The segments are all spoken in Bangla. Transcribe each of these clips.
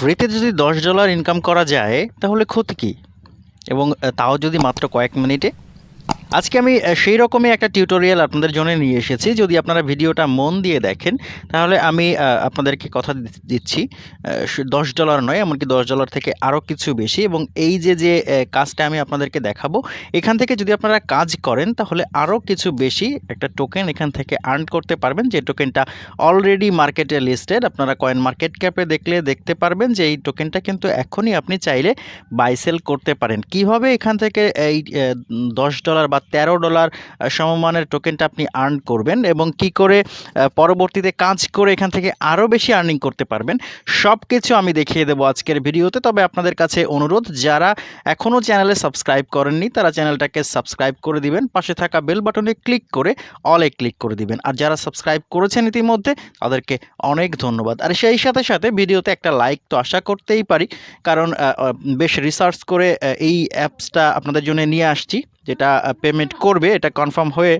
ফ্রিতে যদি দশ ডলার ইনকাম করা যায়, তাহলে ক্ষতি কী? এবং তাও যদি মাত্র কয়েক মিনিটে আজকে আমি সেই রকমই একটা টিউটোরিয়াল আপনাদের জন্য নিয়ে এসেছি। যদি আপনারা ভিডিওটা মন দিয়ে দেখেন, তাহলে আমি আপনাদেরকে কথা দিচ্ছি। দশ ডলার নয়, এমনকি দশ ডলার থেকে আরও কিছু বেশি। এবং এই যে যে কাজটা আমি আপনাদেরকে দেখাবো, এখান থেকে যদি আপনারা কাজ করেন, তাহলে আরও কিছু বেশি একটা টোকেন এখান থেকে আর্ন করতে পারবেন। যে টোকেনটা অলরেডি মার্কেটে লিস্টেড আপনারা কয়েন মার্কেট ক্যাপে দেখলে দেখতে পারবেন যে এই টোকেনটা কিন্তু এখনই আপনি চাইলে বাই সেল করতে পারেন। কীভাবে এখান থেকে এই দশ ডলার বা তেরো ডলার সমমানের টোকেনটা আপনি আর্ন করবেন এবং কি করে পরবর্তীতে কাজ করে এখান থেকে আরও বেশি আর্নিং করতে পারবেন সব কিছু আমি দেখিয়ে দেবো আজকের ভিডিওতে। তবে আপনাদের কাছে অনুরোধ, যারা এখনও চ্যানেলে সাবস্ক্রাইব করেননি, তারা চ্যানেলটাকে সাবস্ক্রাইব করে দিবেন, পাশে থাকা বেল বাটনে ক্লিক করে অলে ক্লিক করে দিবেন। আর যারা সাবস্ক্রাইব করেছেন ইতিমধ্যে, তাদেরকে অনেক ধন্যবাদ। আর সেই সাথে সাথে ভিডিওতে একটা লাইক তো আশা করতেই পারি, কারণ বেশ রিসার্চ করে এই অ্যাপসটা আপনাদের জন্য নিয়ে আসছি। যেটা পেমেন্ট করবে এটা কনফার্ম হয়ে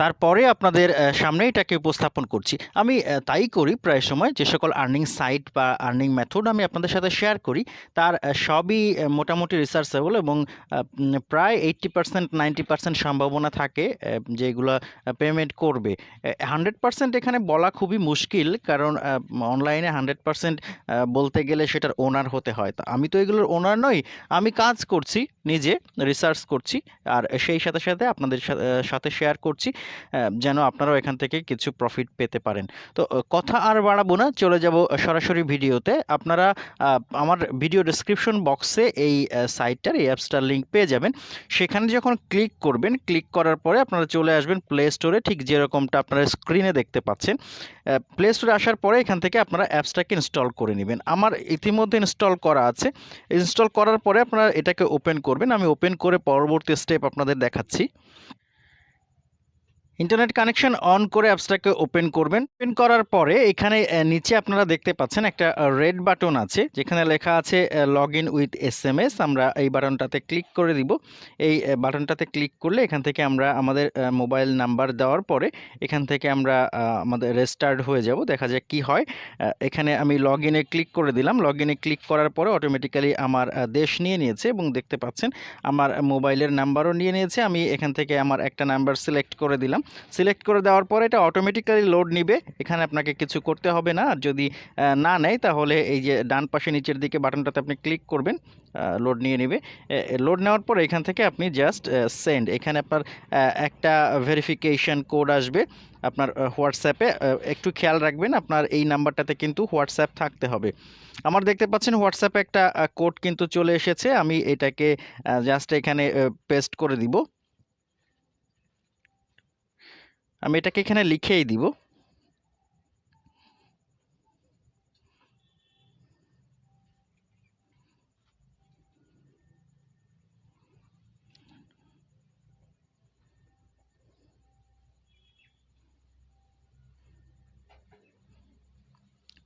তারপরে আপনাদের সামনে এটাকে উপস্থাপন করছি। আমি তাই করি প্রায় সময় যে সকল আর্নিং সাইট বা আর্নিং মেথড আমি আপনাদের সাথে শেয়ার করি। তার সবই মোটামুটি রিসার্চেবল এবং প্রায় এইট্টি পার্সেন্ট নাইনটি পার্সেন্ট সম্ভাবনা থাকে যেগুলো পেমেন্ট করবে। হান্ড্রেড পার্সেন্ট এখানে বলা খুবই মুশকিল কারণ অনলাইনে হান্ড্রেড পার্সেন্ট বলতে গেলে সেটার ওনার হতে হয়। তা আমি তো এগুলোর ওনার নই, আমি কাজ করছি, নিজে রিসার্চ করছি, আর সেই সাথে সাথে আপনাদের সাথে শেয়ার করছি। যেন আপনারাও এখান থেকে কিছু প্রফিট পেতে পারেন। তো কথা আর বাড়াবো না, চলে যাব সরাসরি ভিডিওতে। আপনারা আমার ভিডিও ডেসক্রিপশন বক্সে এই সাইটটার এই অ্যাপসটার লিঙ্ক পেয়ে যাবেন। সেখানে যখন ক্লিক করবেন ক্লিক করার পরে আপনারা চলে আসবেন প্লে স্টোরে ঠিক যেরকমটা আপনারা স্ক্রিনে দেখতে পাচ্ছেন। প্লে স্টোরে আসার পরে এখান থেকে আপনারা অ্যাপসটাকে ইনস্টল করে নেবেন। আমার ইতিমধ্যে ইনস্টল করা আছে। ইনস্টল করার পরে আপনারা এটাকে ওপেন করবেন। আমি ওপেন করে পরবর্তী স্টেপ আপনাদের দেখাচ্ছি। ইন্টারনেট কানেকশন অন করে অ্যাপসটাকে ওপেন করবেন। ওপেন করার পরে এখানে নিচে আপনারা দেখতে পাচ্ছেন একটা রেড বাটন আছে, যেখানে লেখা আছে log in with S M S আমরা এই বাটনটাতে ক্লিক করে দিব। এই বাটনটাতে ক্লিক করলে এখান থেকে আমরা আমাদের মোবাইল নাম্বার দেওয়ার পরে এখান থেকে আমরা আমাদের রেস্টার্ট হয়ে যাব। দেখা যাক কি হয়। এখানে আমি লগ ইনে ক্লিক করে দিলাম। লগ ইনে ক্লিক করার পরে অটোমেটিক্যালি আমার দেশ নিয়ে নিয়েছে এবং দেখতে পাচ্ছেন আমার মোবাইলের নাম্বারও নিয়ে নিয়েছে। আমি এখান থেকে আমার একটা নাম্বার সিলেক্ট করে দিলাম। সিলেক্ট করে দেওয়ার পরে এটা অটোমেটিক্যালি লোড নিবে। এখানে আপনাকে কিছু করতে হবে না। আর যদি না নেয়, তাহলে এই যে ডান পাশে নিচের দিকে বাটনটাতে আপনি ক্লিক করবেন লোড নিয়ে নেবে। লোড নেওয়ার পরে এখান থেকে আপনি জাস্ট সেন্ড এখানে আপনার একটা ভেরিফিকেশন কোড আসবে। আপনার হোয়াটসঅ্যাপে একটু খেয়াল রাখবেন, আপনার এই নাম্বারটাতে কিন্তু হোয়াটসঅ্যাপ থাকতে হবে। আমার দেখতে পাচ্ছেন হোয়াটসঅ্যাপে একটা কোড কিন্তু চলে এসেছে। আমি এটাকে জাস্ট এখানে পেস্ট করে দিব। আমি এটাকে এখানে লিখেই দিব।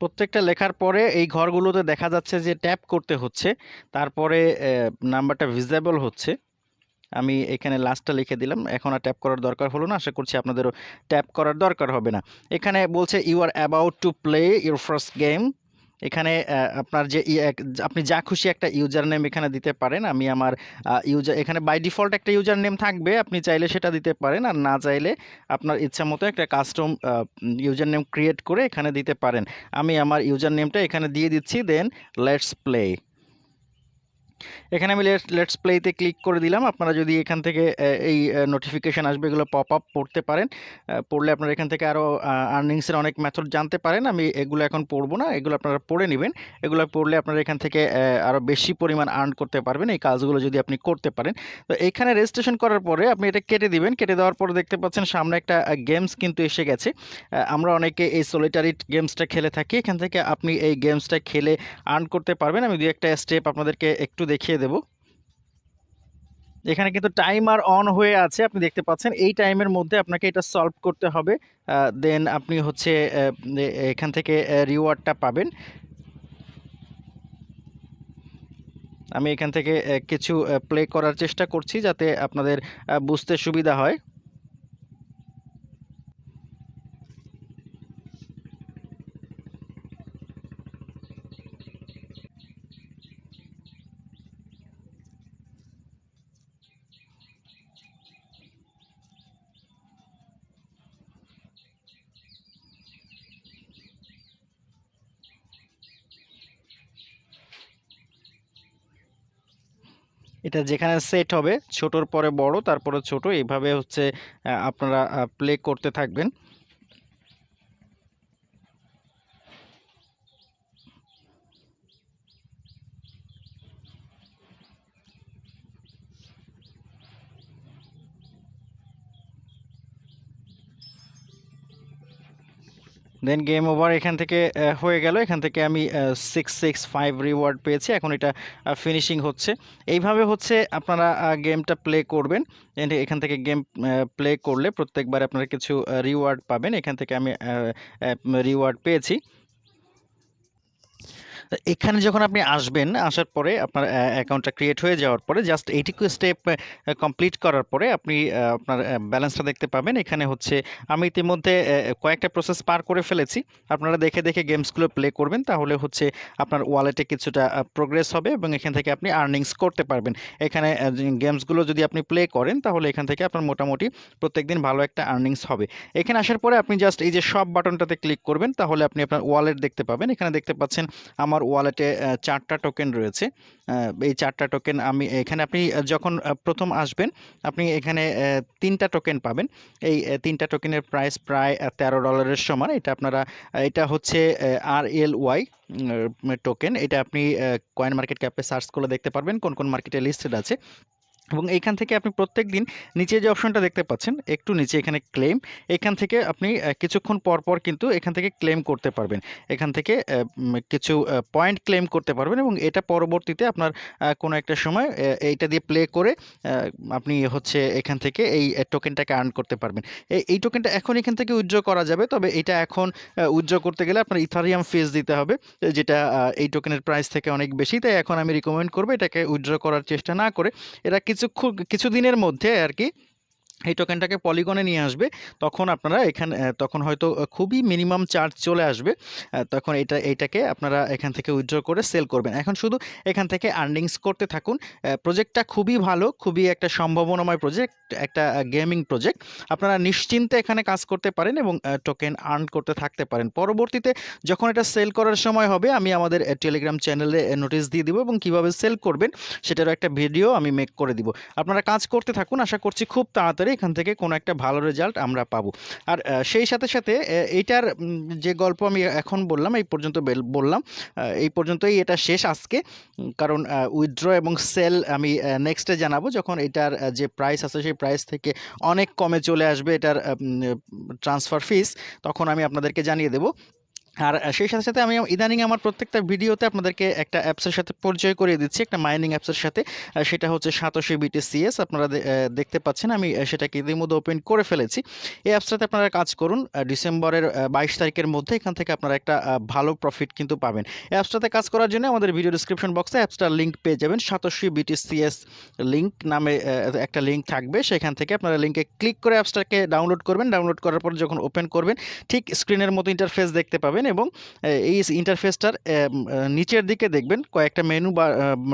প্রত্যেকটা লেখার পরে এই ঘরগুলোতে দেখা যাচ্ছে যে ট্যাপ করতে হচ্ছে, তারপরে নাম্বারটা ভিজিবল হচ্ছে। আমি এখানে লাস্টটা লিখে দিলাম। এখন আর ট্যাপ করার দরকার হলো না। আশা করছি আপনাদেরও ট্যাপ করার দরকার হবে না। এখানে বলছে you are about to play your first game এখানে আপনার যে আপনি যা খুশি একটা ইউজার নেম এখানে দিতে পারেন। আমি আমার ইউজার এখানে বাই ডিফল্ট একটা ইউজার নেম থাকবে। আপনি চাইলে সেটা দিতে পারেন। আর না চাইলে আপনার ইচ্ছা মতো একটা কাস্টম ইউজার নেম ক্রিয়েট করে এখানে দিতে পারেন। আমি আমার ইউজার নেমটা এখানে দিয়ে দিচ্ছি। দেন লেটস প্লে এখানে আমি লেটস প্লেতে ক্লিক করে দিলাম। আপনারা যদি এখান থেকে এই নোটিফিকেশান আসবে, এগুলো পপ আপ পড়তে পারেন। পড়লে আপনারা এখান থেকে আরও আর্নিংসের অনেক মেথড জানতে পারেন। আমি এগুলো এখন পড়ব না, এগুলো আপনারা পড়ে নেবেন। এগুলো পড়লে আপনারা এখান থেকে আরও বেশি পরিমাণ আর্ন করতে পারবেন এই কাজগুলো যদি আপনি করতে পারেন। তো এখানে রেজিস্ট্রেশন করার পরে আপনি এটা কেটে দিবেন। কেটে দেওয়ার পরে দেখতে পাচ্ছেন সামনে একটা গেমস কিন্তু এসে গেছে। আমরা অনেকে এই সোলিটারি গেমসটা খেলে থাকি। এখান থেকে আপনি এই গেমসটা খেলে আর্ন করতে পারবেন। আমি দু একটা স্টেপ আপনাদেরকে একটু দেখিয়ে দেব। এখানে কিন্তু টাইমার অন হয়ে আছে, আপনি দেখতে পাচ্ছেন। এই টাইমের মধ্যে আপনাকে এটা সলভ করতে হবে। দেন আপনি হচ্ছে এখান থেকে রিওয়ার্ডটা পাবেন। আমি এখান থেকে কিছু প্লে করার চেষ্টা করছি যাতে আপনাদের বুঝতে সুবিধা হয়। এটা যেখানে সেট হবে, ছোটোর পরে বড়, তারপরে ছোট। এইভাবে হচ্ছে আপনারা প্লে করতে থাকবেন। দেন গেম ওভার এখান থেকে হয়ে গেল। এখান থেকে আমি সিক্স সিক্স ফাইভ রিওয়ার্ড পেয়েছি। এখন এটা ফিনিশিং হচ্ছে। এইভাবে হচ্ছে আপনারা গেমটা প্লে করবেন। এখান থেকে গেম প্লে করলে প্রত্যেকবার আপনারা কিছু রিওয়ার্ড পাবেন। এখান থেকে আমি রিওয়ার্ড পেয়েছি। এখানে যখন আপনি আসবেন, আসার পরে আপনার অ্যাকাউন্টটা ক্রিয়েট হয়ে যাওয়ার পরে জাস্ট এইটুকু স্টেপ কমপ্লিট করার পরে আপনি আপনার ব্যালেন্সটা দেখতে পাবেন। এখানে হচ্ছে আমি ইতিমধ্যে কয়েকটা প্রসেস পার করে ফেলেছি। আপনারা দেখে দেখে গেমসগুলো প্লে করবেন, তাহলে হচ্ছে আপনার ওয়ালেটে কিছুটা প্রোগ্রেস হবে এবং এখান থেকে আপনি আর্নিংস করতে পারবেন। এখানে গেমসগুলো যদি আপনি প্লে করেন, তাহলে এখান থেকে আপনার মোটামুটি প্রত্যেকদিন ভালো একটা আর্নিংস হবে। এখানে আসার পরে আপনি জাস্ট এই যে সব বাটনটাতে ক্লিক করবেন, তাহলে আপনি আপনার ওয়ালেট দেখতে পাবেন। এখানে দেখতে পাচ্ছেন আমার ওয়ালেটে চারটা টোকেন রয়েছে। এই চারটা টোকেন আমি এখানে আপনি যখন প্রথম আসবেন, আপনি এখানে তিনটা টোকেন পাবেন। এই তিনটা টোকেনের প্রাইস প্রায় তেরো ডলারের সমান। এটা আপনারা এটা হচ্ছে আর এল ওয়াই টোকেন এটা আপনি কয়েন মার্কেট ক্যাপে সার্চ করে দেখতে পারবেন কোন কোন মার্কেটে লিস্টেড আছে। এবং এইখান থেকে আপনি প্রত্যেক দিন নিচে যে অপশনটা দেখতে পাচ্ছেন, একটু নিচে এখানে ক্লেম এখান থেকে আপনি কিছুক্ষণ পর পর কিন্তু এখান থেকে ক্লেম করতে পারবেন। এখান থেকে কিছু পয়েন্ট ক্লেম করতে পারবেন এবং এটা পরবর্তীতে আপনার কোনো একটা সময় এইটা দিয়ে প্লে করে আপনি হচ্ছে এখান থেকে এই টোকেনটাকে আর্ন করতে পারবেন। এই টোকেনটা এখন এখান থেকে উইথড্র করা যাবে, তবে এটা এখন উইথড্র করতে গেলে আপনার ইথারিয়াম ফিস দিতে হবে, যেটা এই টোকেনের প্রাইস থেকে অনেক বেশি, তাই এখন আমি রিকমেন্ড করব এটাকে উইথড্র করার চেষ্টা না করে, এরা কিছুক্ষণ কিছুদিনের মধ্যে আর কি এই টোকেনটাকে পলিগনে নিয়ে আসবে, তখন আপনারা এখানে তখন হয়তো খুবই মিনিমাম চার্জ চলে আসবে তখন এটা এইটাকে আপনারা এখান থেকে উইথড্র করে সেল করবেন। এখন শুধু এখান থেকে আর্নিংস করতে থাকুন প্রজেক্টটা খুবই ভালো, খুবই একটা সম্ভাবনাময় প্রজেক্ট একটা গেমিং প্রজেক্ট আপনারা নিশ্চিন্তে এখানে কাজ করতে পারেন এবং টোকেন আর্ন করতে থাকতে পারেন। পরবর্তীতে যখন এটা সেল করার সময় হবে, আমি আমাদের টেলিগ্রাম চ্যানেলে নোটিশ দিয়ে দিব এবং কীভাবে সেল করবেন, সেটারও একটা ভিডিও আমি মেক করে দিব। আপনারা কাজ করতে থাকুন, আশা করছি খুব তাড়াতাড়ি এখান থেকে কোনো একটা ভালো রেজাল্ট আমরা পাবো। আর সেই সাথে সাথে এইটার যে গল্প আমি এখন বললাম, এই পর্যন্ত বেল- বললাম এই পর্যন্তই এটা শেষ আজকে। কারণ উইথড্র এবং সেল আমি নেক্সটে জানাব যখন এটার যে প্রাইস আছে সেই প্রাইস থেকে অনেক কমে চলে আসবে এটার ট্রান্সফার ফিস তখন আমি আপনাদেরকে জানিয়ে দেবো। আর সেই সাথে সাথে আমি ইদানিং আমার প্রত্যেকটা ভিডিওতে আপনাদেরকে একটা অ্যাপসের সাথে পরিচয় করিয়ে দিচ্ছি, একটা মাইনিং অ্যাপসের সাথে। সেটা হচ্ছে সাতশি বিটিসিএস আপনারা দেখতে পাচ্ছেন। আমি সেটাকে ইতিমধ্যে ওপেন করে ফেলেছি। এই অ্যাপসটাতে আপনারা কাজ করুন ডিসেম্বরের বাইশ তারিখের মধ্যে এখান থেকে আপনারা একটা ভালো প্রফিট কিন্তু পাবেন। এই অ্যাপসটাতে কাজ করার জন্য আমাদের ভিডিও ডিসক্রিপশন বক্সে অ্যাপসটার লিঙ্ক পেয়ে যাবেন। সাতশি বিটিসিএস লিঙ্ক নামে একটা লিঙ্ক থাকবে। সেখান থেকে আপনারা লিঙ্কে ক্লিক করে অ্যাপসটাকে ডাউনলোড করবেন। ডাউনলোড করার পর যখন ওপেন করবেন, ঠিক স্ক্রিনের মতো ইন্টারফেস দেখতে পাবেন। এবং এই ইন্টারফেসটার নিচের দিকে দেখবেন কয়েকটা মেনু বা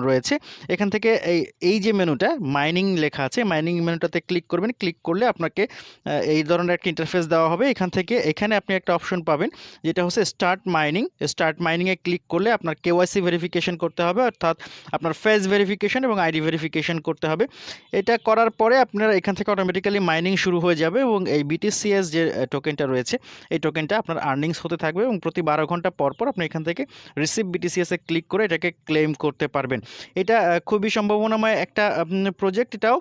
রয়েছে। এখান থেকে এই এই যে মেনুটা মাইনিং লেখা আছে মাইনিং মেনুটাতে ক্লিক করবেন। ক্লিক করলে আপনাকে এই ধরনের একটা ইন্টারফেস দেওয়া হবে। এখান থেকে এখানে আপনি একটা অপশন পাবেন, যেটা হচ্ছে স্টার্ট মাইনিং স্টার্ট মাইনিংয়ে ক্লিক করলে আপনার কেওয়াইসি ভেরিফিকেশন করতে হবে, অর্থাৎ আপনার ফেস ভেরিফিকেশন এবং আইডি ভেরিফিকেশন করতে হবে। এটা করার পরে আপনারা এখান থেকে অটোমেটিক্যালি মাইনিং শুরু হয়ে যাবে এবং এই বিটিসিএস যে টোকেনটা রয়েছে, এই টোকেনটা আপনার আর্নিংস হতে থাকবে এবং প্রতি বারো ঘণ্টা পর পর আপনি এখান থেকে রিসিভ বিটিসিএসে ক্লিক করে এটাকে ক্লেম করতে পারবেন। এটা খুবই সম্ভাবনাময় একটা প্রজেক্ট এটাও।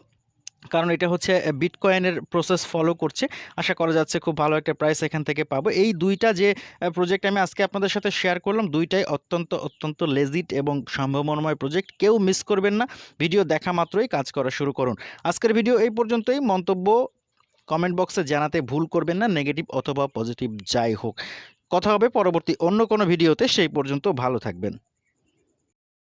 কারণ এটা হচ্ছে বিটকয়েনের প্রসেস ফলো করছে। আশা করা যাচ্ছে খুব ভালো একটা প্রাইস এখান থেকে পাবো। এই দুইটা যে প্রজেক্ট আমি আজকে আপনাদের সাথে শেয়ার করলাম, দুইটাই অত্যন্ত অত্যন্ত লেজিট এবং সম্ভাবনাময় প্রজেক্ট কেউ মিস করবেন না। ভিডিও দেখা মাত্রই কাজ করা শুরু করুন। আজকের ভিডিও এই পর্যন্তই। মন্তব্য কমেন্ট বক্সে জানাতে ভুল করবেন না। নেগেটিভ অথবা পজিটিভ যাই হোক। কথা হবে পরবর্তী অন্য কোনো ভিডিওতে সেই পর্যন্ত ভালো থাকবেন।